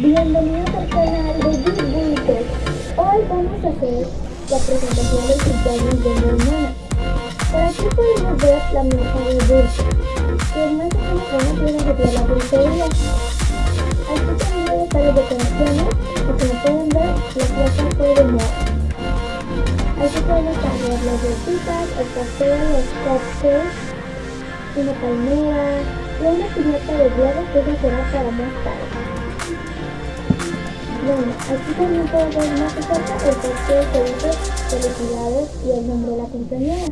Bienvenidos al canal de Big Hoy vamos a hacer la presentación del cumpleaños de mi hermana. Por aquí podemos ver la mesa de dulce, que es más o menos una de la dulcería. Aquí también están las decoraciones, y como pueden ver, la plaza fue de moda. Aquí podemos cambiar las bolsitas, el pastel, los cupcakes, una palmera y una piñata de globos que eso será para más tarde. Bueno, aquí también podemos ver más el pastel que dice felicidades y el nombre de la compañera.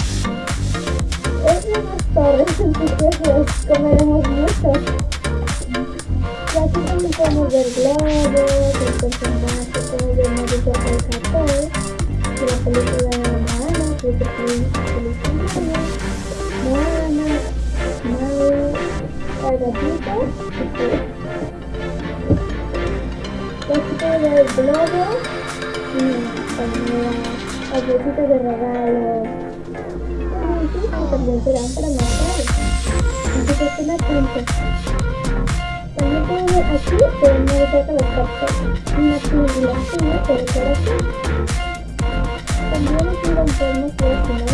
Es. del globo y bolsitas de regalo. También serán para más tarde. Así que estén atentos. También pueden ver aquí. Una tubulación por aquí. También aquí lo podemos ver si no.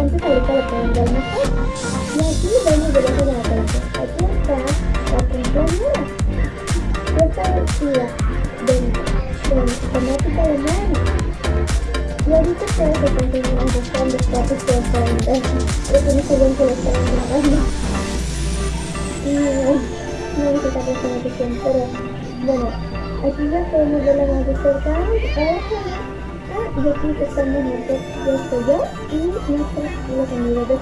Antes ahorita lo pueden ver. Y aquí vemos de. Aquí está la compañera esta de temática de mano. Y ahorita buscando espacios que pueden ver. Eso no se están. Y no atención, pero bueno, aquí ya podemos ver la más de. Ah, aquí estamos nosotros, yo y nuestros los amigos de.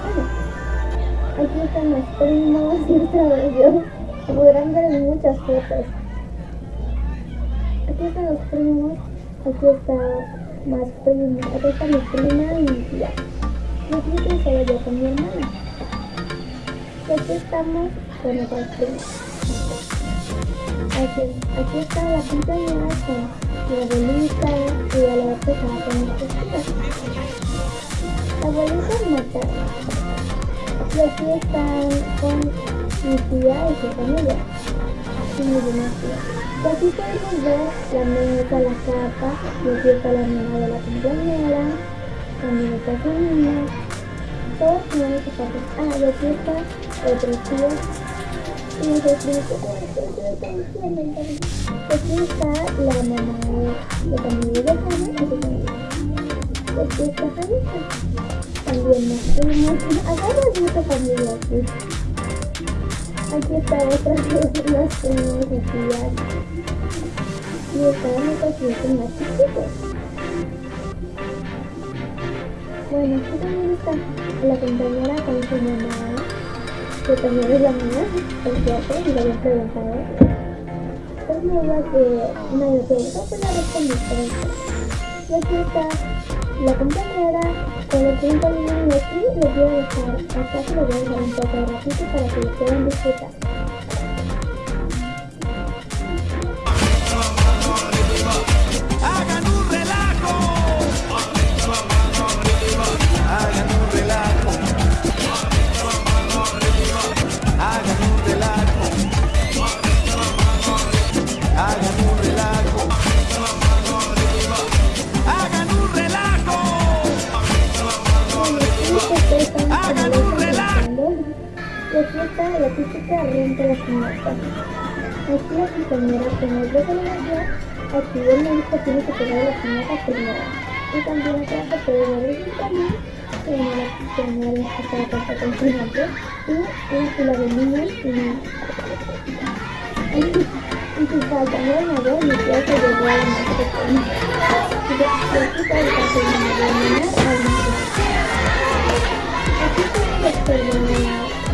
Aquí están los primos vez yo. Podrán ver muchas fotos aquí están los primos, aquí está más primos, aquí está mi prima y mi tía. Y aquí estoy yo con mi hermana. Y aquí estamos con otras primas. Aquí, aquí está la quinceañera con mi abuelita y la otra con. La abuelita es materna. Y aquí están con mi tía y su familia. Y mi demás tía. Aquí podemos ver la mesa, la capa, y aquí está la niña de la compañera, también está su niña, todos tienen sus zapatos. Ah, y aquí está otro tío, y nos explica Aquí está la mamá de, de familia de Hannah y. Aquí está Janita. También nos fuimos. Hagamos mucha familia aquí. Están otras las primos y tías. Y pacientes más chiquitos. Bueno, aquí también está la compañera con su mamá, que también es la mía, el teatro, y lo había preguntado. Es nueva que nadie preguntó, pues la respondí. Y está la compañera con el tiempo libre aquí les voy a dejar, acá se lo voy a dejar un poco de ratito para que lo puedan disfrutar. Está la típica renta de la piñata. Aquí la compañera como es de la aquí el tiene que pegar la piñata primero. Y también acá se puede el también la acá con su y fila de niños y si falta no la pequeña. Y el caso de la niña al la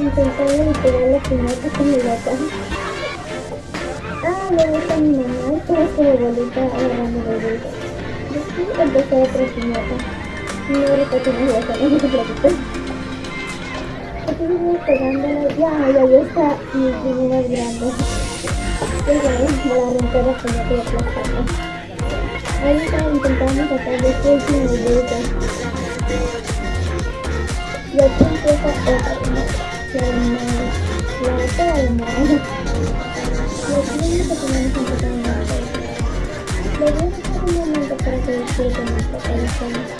intentando recuperar la piñata con mi papá. Ah, le gusta mi mamá y por eso mi abuelita ahora mi. Después otra piñata. No recuerdo la piñata, no. Aquí pegándola, ya, ya, ya está mi primera grande. Ya, me la romper la piñata y aplastarla. Ahorita intentamos sacar bolita. Y aquí empieza de que tenemos que la Le a dejar un momento para que disfruten.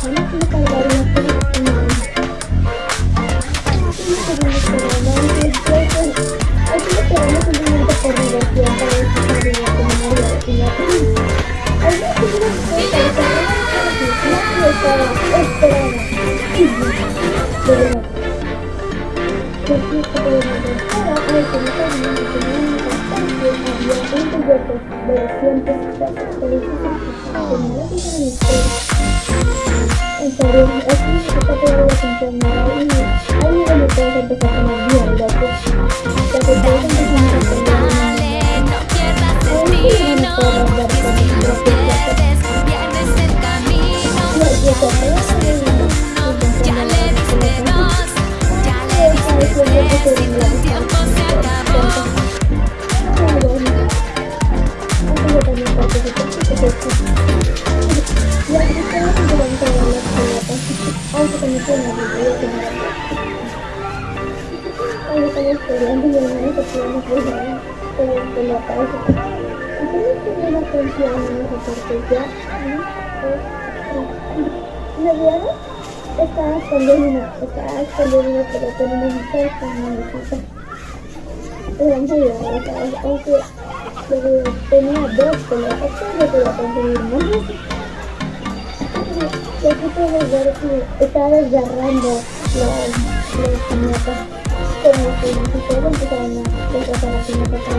que aprendí viajando, me En empezar a poner Dale, no pierdas si pierdes, pierdes el camino. ¿Me vieron? Estaba escondiendo, estaba escondiendo, pero una mujer mesita. Era muy aunque tenía dos pelotas, pero podía conseguir. Y aquí puedes ver que estaba desgarrando los. Como que si todos empezaron a desgarrar la piñata para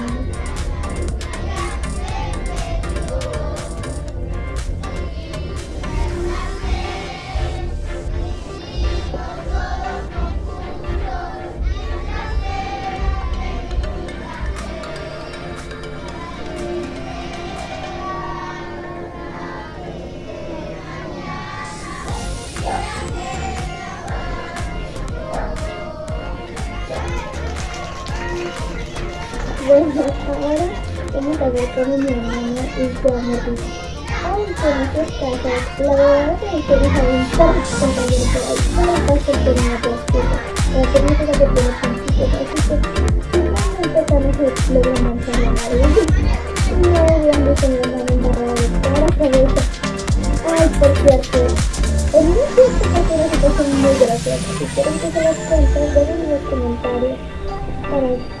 Bueno, ahora vamos a ver cómo mi hermana y es un poco de que me Así que Ay, por cierto. En mi fiesta pasó muy graciosa. Si quieren que se las cuente, dejen en los comentarios para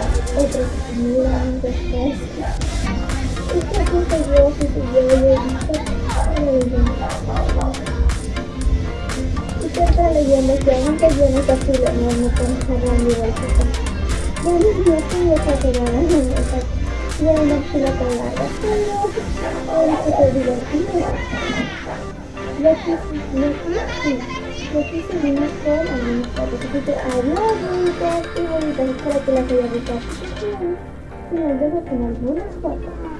que miran después. Esta cosa yo, si yo, yo he visto, y siempre leyendo que aunque yo no casi lo no me puedo cerrar mi bolsita. Bueno, yo estoy exagerada, no me pasa. Yo no me la palabra, pero hoy es divertido. Y aquí, y aquí, y aquí seguimos con algunas fotos. Así que adiós, bonitas y bonitas. Espero que las haya gustado. Y nos vemos con algunas fotos.